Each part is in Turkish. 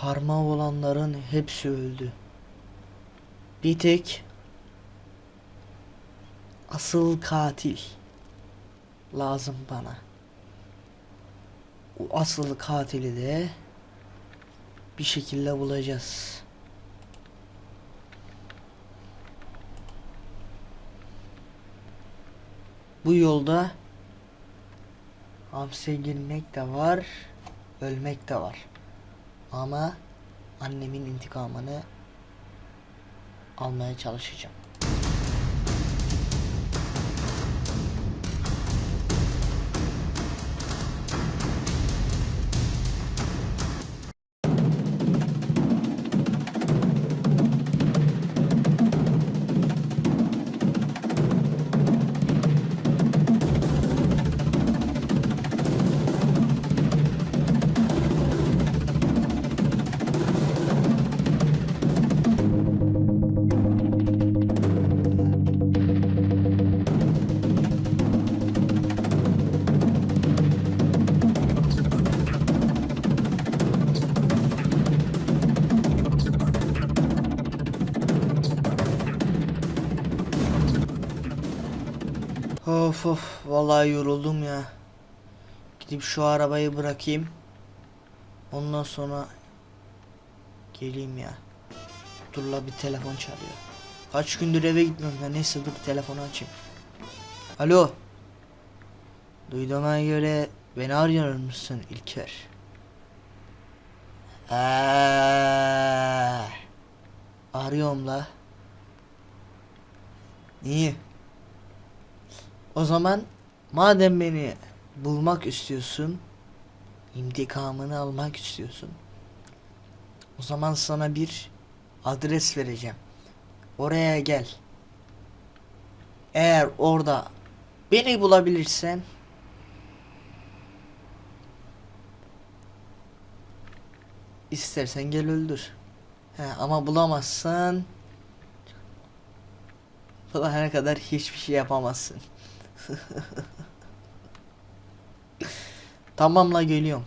Parmağı olanların hepsi öldü. Bir tek asıl katil lazım bana. O asıl katili de bir şekilde bulacağız. Bu yolda hapse girmek de var, ölmek de var. Ama annemin intikamını almaya çalışacağım. Of of vallahi yoruldum ya. Gidip şu arabayı bırakayım. Ondan sonra geleyim ya. Dur la bir telefon çalıyor. Kaç gündür eve gitmiyorum ya neyse dur telefonu açayım. Alo. Duyduğuma göre beni arıyor musun İlker? Eee, arıyorum la. İyi. O zaman madem beni bulmak istiyorsun, intikamını almak istiyorsun. O zaman sana bir adres vereceğim. Oraya gel. Eğer orada beni bulabilirsen istersen gel öldür. He, ama bulamazsan bulana kadar hiçbir şey yapamazsın. Tamamla geliyorum.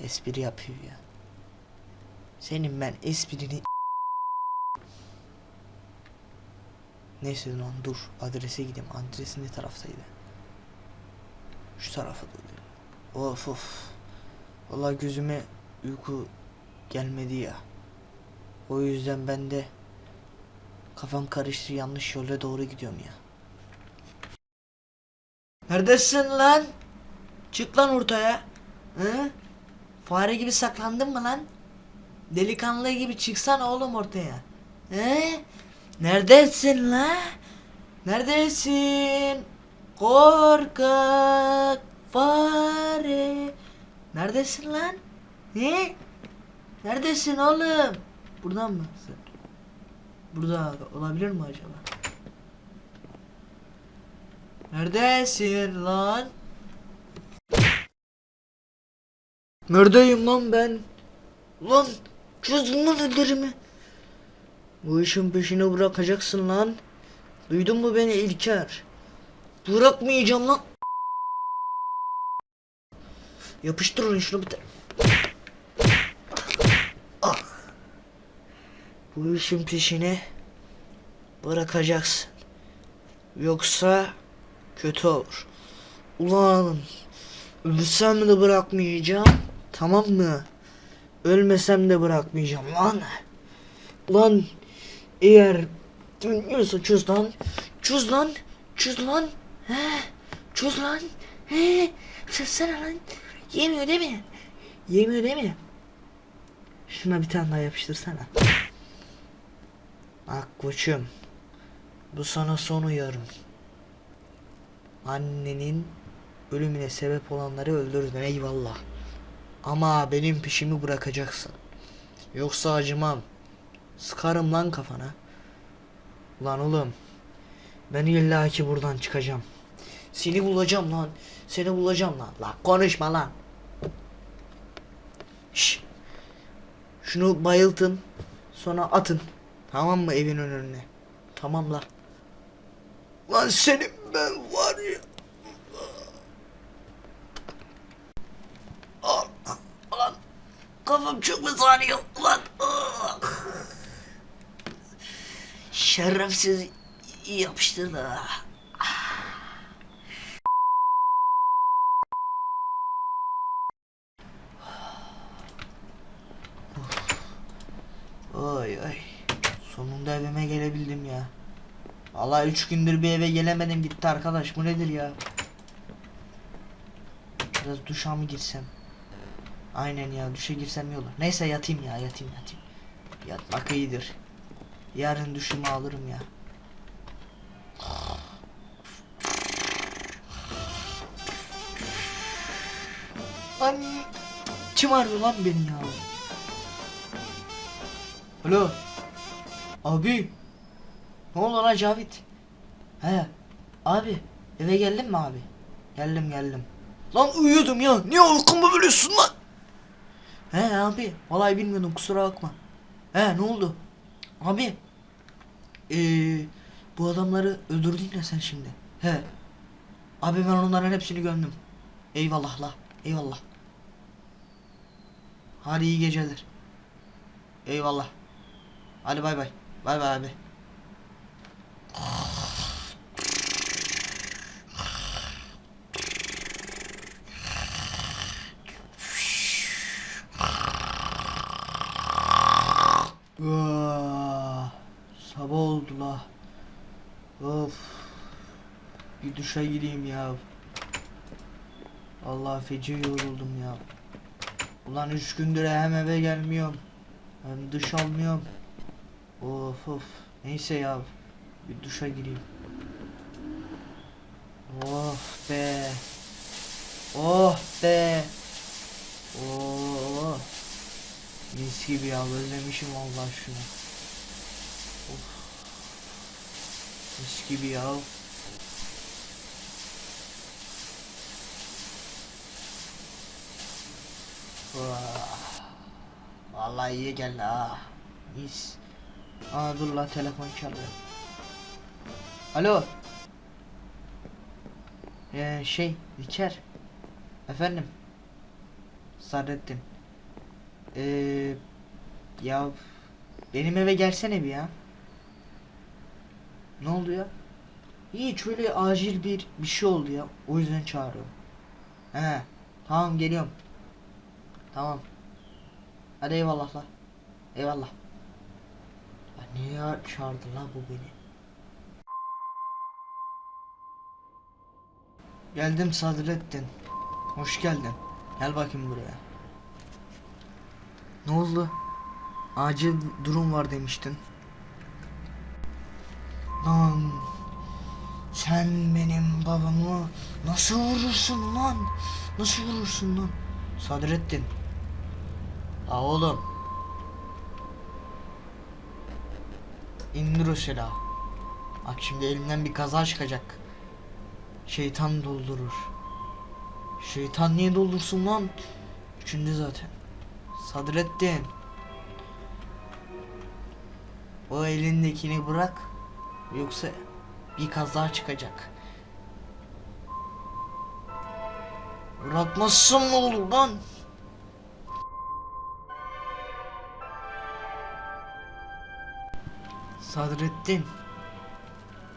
Espri yapıyor ya. Senin ben esprini Neyse lan dur adrese gideyim. Adresi ne taraftaydı? Şu tarafa doğru. Of of. Vallahi gözüme uyku gelmedi ya. O yüzden ben de kafam karıştı yanlış yola doğru gidiyorum ya. Neredesin lan? Çık lan ortaya. Hı? Fare gibi saklandın mı lan? Delikanlı gibi çıksan oğlum ortaya. He? Neredesin la? Neredesin? Korkak fare. Neredesin lan? He? Neredesin oğlum? Buradan mı? Burada olabilir mi acaba? Neredesin lan? Neredeyim lan ben? Lan çözdün lan ellerimi. Bu işin peşini bırakacaksın lan. Duydun mu beni İlker? Bırakmayacağım lan. Yapıştırın şunu bir tane. Bu işin peşini bırakacaksın. Yoksa kötü olur. Ulan ölsem de bırakmayacağım. Tamam mı? Ölmesem de bırakmayacağım lan. Ulan eğer dinliyorsa çöz lan. Çöz lan. Çöz lan. He. Çöz lan. He. Çözsene lan. Yemiyor değil mi? Yemiyor değil mi? Şuna bir tane daha yapıştırsana. Bak. Bu sana son uyarım. Annenin ölümüne sebep olanları öldürdün eyvallah. Ama benim peşimi bırakacaksın. Yoksa acımam. Sıkarım lan kafana. Lan oğlum. Ben illaki buradan çıkacağım. Seni bulacağım lan. Seni bulacağım lan. Lan konuşma lan. Şş. Şunu bayıltın. Sonra atın. Tamam mı evin önüne? Tamam la. Lan senin ben var ya. Al, al. Kafam çok mu saniye lan? Şerefsiz yapıştı da. Vallahi üç gündür bir eve gelemedim gitti arkadaş. Bu nedir ya? Biraz duşa mı girsem? Aynen ya duşa girsem iyi olur. Neyse yatayım ya yatayım yatayım. Yatmak iyidir. Yarın duşumu alırım ya. Lan arıyor lan beni ya? Alo. Abi. Ne oldu lan Cavit? He. Abi eve geldin mi abi? Geldim geldim. Lan uyuyordum ya. Niye uykumu bölüyorsun lan? He abi. Vallahi bilmiyordum kusura bakma. He ne oldu? Abi. Ee, bu adamları öldürdün ya sen şimdi. He. Abi ben onların hepsini gömdüm. Eyvallah la. Eyvallah. Hadi iyi geceler. Eyvallah. Hadi bay bay. Bay bay abi. Ah, Sabah oldu la. Of. Bir duşa gireyim ya. Allah feci yoruldum ya. Ulan üç gündür hem eve gelmiyorum. Hem duş almıyorum. Of of. Neyse ya. Bir duşa gireyim. Oh be. Oh be. Oh. Mis gibi ya özlemişim Allah şunu. Of. Mis gibi ya. Vallahi iyi geldi ha. Mis. Aa dur la telefon çalıyor. Alo. Ee, şey İlker. Efendim. Sadrettin. Ee, ya benim eve gelsene bir ya. Ne oldu ya? Hiç öyle acil bir bir şey oldu ya. O yüzden çağırıyorum. He. Tamam geliyorum. Tamam. Hadi eyvallah la. Eyvallah. Ya niye çağırdı la bu beni? Geldim Sadrettin. Hoş geldin. Gel bakayım buraya. Ne oldu? Acil durum var demiştin. Lan sen benim babamı nasıl vurursun lan? Nasıl vurursun lan? Sadrettin. La oğlum. İndir o silahı. Bak şimdi elinden bir kaza çıkacak. Şeytan doldurur. Şeytan niye doldursun lan? Üçüncü zaten. Sadrettin. O elindekini bırak. Yoksa bir kaza çıkacak. Bırakmazsam ne olur lan? Sadrettin.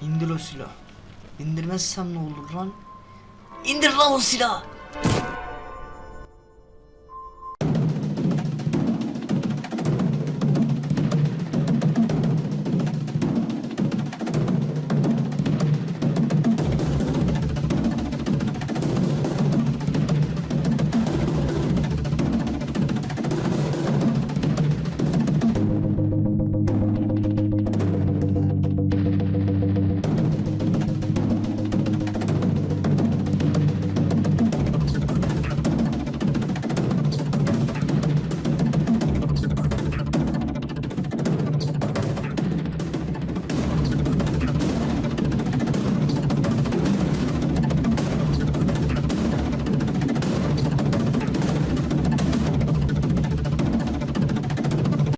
İndir o silahı. İndirmezsem ne olur lan? İndir lan o silahı.